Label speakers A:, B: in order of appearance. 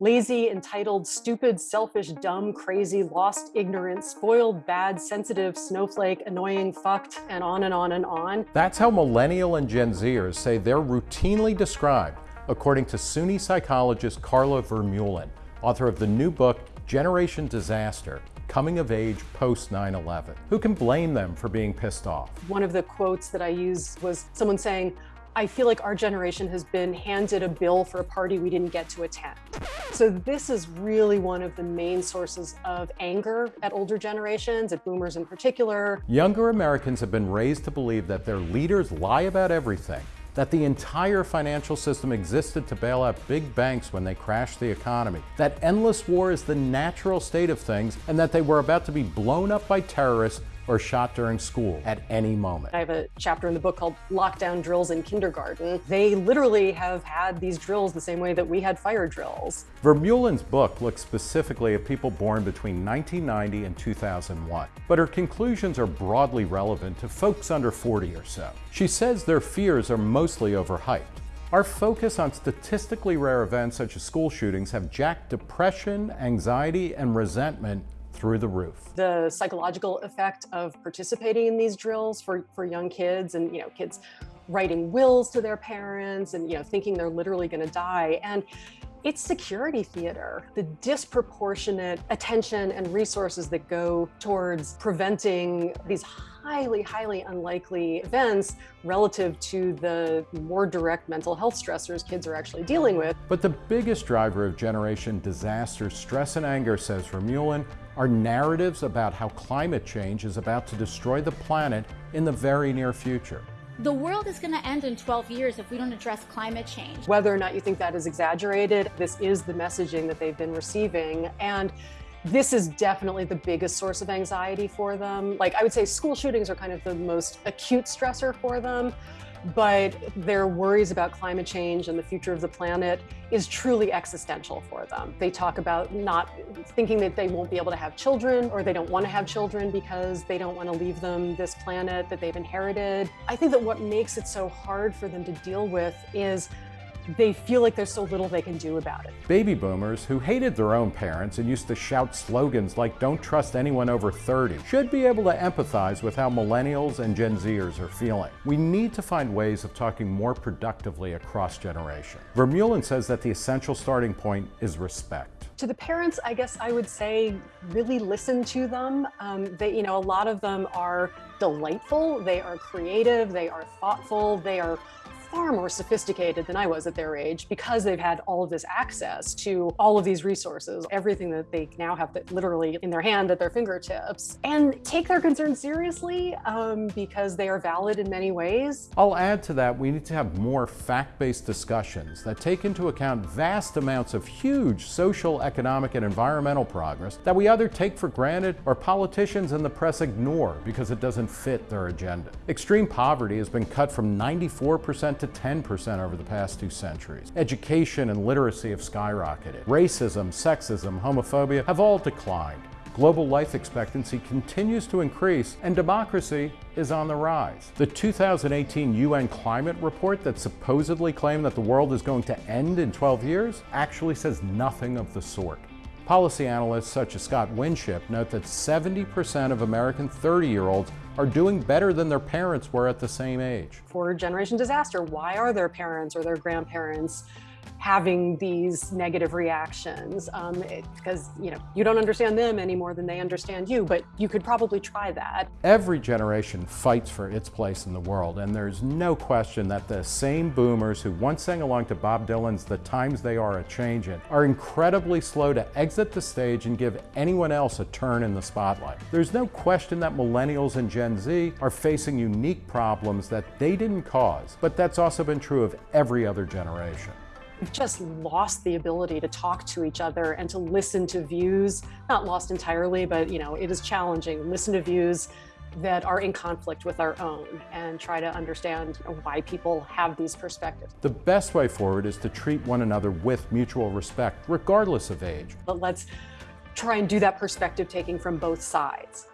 A: Lazy, entitled, stupid, selfish, dumb, crazy, lost, ignorant, spoiled, bad, sensitive, snowflake, annoying, fucked, and on and on and on.
B: That's how millennial and Gen Zers say they're routinely described, according to SUNY psychologist Karla Vermeulen, author of the new book, Generation Disaster, coming of age post 9-11. Who can blame them for being pissed off?
A: One of the quotes that I used was someone saying, I feel like our generation has been handed a bill for a party we didn't get to attend. So this is really one of the main sources of anger at older generations, at boomers in particular.
B: Younger Americans have been raised to believe that their leaders lie about everything, that the entire financial system existed to bail out big banks when they crashed the economy, that endless war is the natural state of things, and that they were about to be blown up by terrorists or shot during school at any moment.
A: I have a chapter in the book called Lockdown Drills in Kindergarten. They literally have had these drills the same way that we had fire drills.
B: Vermeulen's book looks specifically at people born between 1990 and 2001, but her conclusions are broadly relevant to folks under 40 or so. She says their fears are mostly overhyped. Our focus on statistically rare events such as school shootings have jacked depression, anxiety, and resentment through the roof.
A: The psychological effect of participating in these drills for, for young kids and, you know, kids writing wills to their parents and, you know, thinking they're literally going to die. And it's security theater. The disproportionate attention and resources that go towards preventing these highly, highly unlikely events relative to the more direct mental health stressors kids are actually dealing with.
B: But the biggest driver of generation disaster, stress and anger, says Vermeulen, are narratives about how climate change is about to destroy the planet in the very near future.
C: The world is going to end in 12 years if we don't address climate change.
A: Whether or not you think that is exaggerated, this is the messaging that they've been receiving. And this is definitely the biggest source of anxiety for them. Like I would say school shootings are kind of the most acute stressor for them but their worries about climate change and the future of the planet is truly existential for them. They talk about not thinking that they won't be able to have children or they don't want to have children because they don't want to leave them this planet that they've inherited. I think that what makes it so hard for them to deal with is they feel like there's so little they can do about it.
B: Baby boomers who hated their own parents and used to shout slogans like don't trust anyone over 30 should be able to empathize with how millennials and Gen Zers are feeling. We need to find ways of talking more productively across generation. Vermeulen says that the essential starting point is respect.
A: To the parents, I guess I would say really listen to them. Um, they, you know, a lot of them are delightful, they are creative, they are thoughtful, they are far more sophisticated than I was at their age because they've had all of this access to all of these resources, everything that they now have that literally in their hand at their fingertips, and take their concerns seriously um, because they are valid in many ways.
B: I'll add to that, we need to have more fact-based discussions that take into account vast amounts of huge social, economic, and environmental progress that we either take for granted or politicians and the press ignore because it doesn't fit their agenda. Extreme poverty has been cut from 94% to 10% over the past two centuries. Education and literacy have skyrocketed. Racism, sexism, homophobia have all declined. Global life expectancy continues to increase and democracy is on the rise. The 2018 UN climate report that supposedly claimed that the world is going to end in 12 years actually says nothing of the sort. Policy analysts such as Scott Winship note that 70% of American 30-year-olds are doing better than their parents were at the same age.
A: For generation disaster, why are their parents or their grandparents having these negative reactions um, because you know you don't understand them any more than they understand you but you could probably try that.
B: Every generation fights for its place in the world and there's no question that the same boomers who once sang along to Bob Dylan's The Times They Are A-Changin' are incredibly slow to exit the stage and give anyone else a turn in the spotlight. There's no question that millennials and Gen Z are facing unique problems that they didn't cause but that's also been true of every other generation.
A: We've just lost the ability to talk to each other and to listen to views, not lost entirely, but you know, it is challenging. Listen to views that are in conflict with our own and try to understand why people have these perspectives.
B: The best way forward is to treat one another with mutual respect, regardless of age.
A: But let's try and do that perspective taking from both sides.